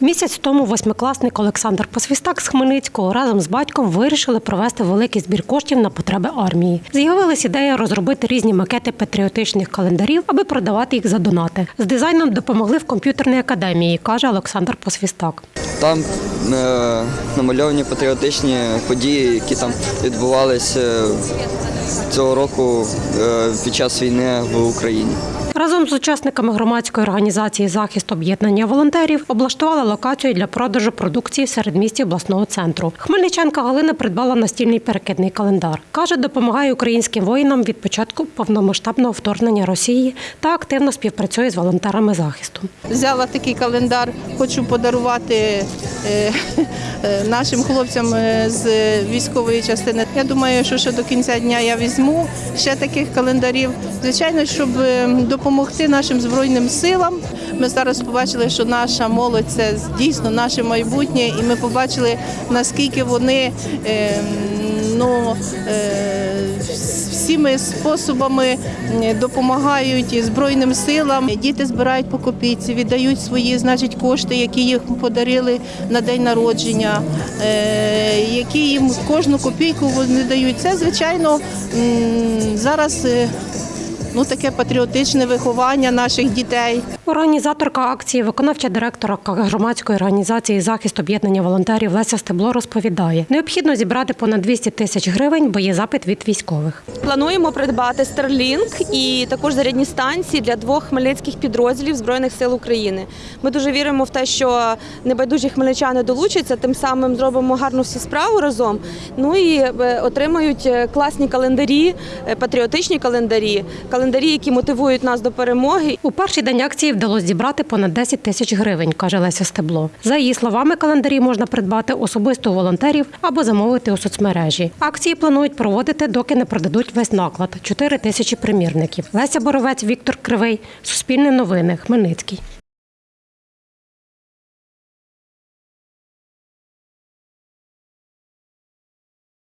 Місяць тому восьмикласник Олександр Посвістак з Хмельницького разом з батьком вирішили провести великий збір коштів на потреби армії. З'явилась ідея розробити різні макети патріотичних календарів, аби продавати їх за донати. З дизайном допомогли в комп'ютерній академії, каже Олександр Посвістак. Там намальовані патріотичні події, які там відбувалися цього року е, під час війни в Україні. Разом з учасниками громадської організації Захист об'єднання волонтерів облаштували локацію для продажу продукції в середмісті обласного центру. Хмельничанка Галина придбала настільний перекидний календар. Каже, допомагає українським воїнам від початку повномасштабного вторгнення Росії та активно співпрацює з волонтерами захисту. Взяла такий календар, хочу подарувати е, е, нашим хлопцям е, з військової частини. Я думаю, що ще до кінця дня я візьму ще таких календарів. Звичайно, щоб е, допомогти нашим збройним силам. Ми зараз побачили, що наша молодь це дійсно наше майбутнє, і ми побачили наскільки вони е, ну. Всіми способами допомагають збройним силам. Діти збирають по копійці, віддають свої, значить, кошти, які їм подарили на день народження, е, які їм кожну копійку вони дають. Це звичайно зараз. е, Ну, таке патріотичне виховання наших дітей. Організаторка акції, виконавча директорка громадської організації Захист об'єднання волонтерів Леся Стебло розповідає, необхідно зібрати понад 200 тисяч гривень, бо є запит від військових. Плануємо придбати Starlink і також зарядні станції для двох хмельницьких підрозділів Збройних сил України. Ми дуже віримо в те, що небайдужі хмельничани долучаться, тим самим зробимо гарну всі справу разом. Ну і е, отримають е, класні календарі, е, патріотичні календарі, календарі, які мотивують нас до перемоги. У перший день акції вдалося зібрати понад 10 тисяч гривень, каже Леся Стебло. За її словами, календарі можна придбати особисто у волонтерів або замовити у соцмережі. Акції планують проводити, доки не продадуть весь наклад 4 тисячі примірників. Леся Боровець, Віктор Кривий, Суспільне новини, Хмельницький.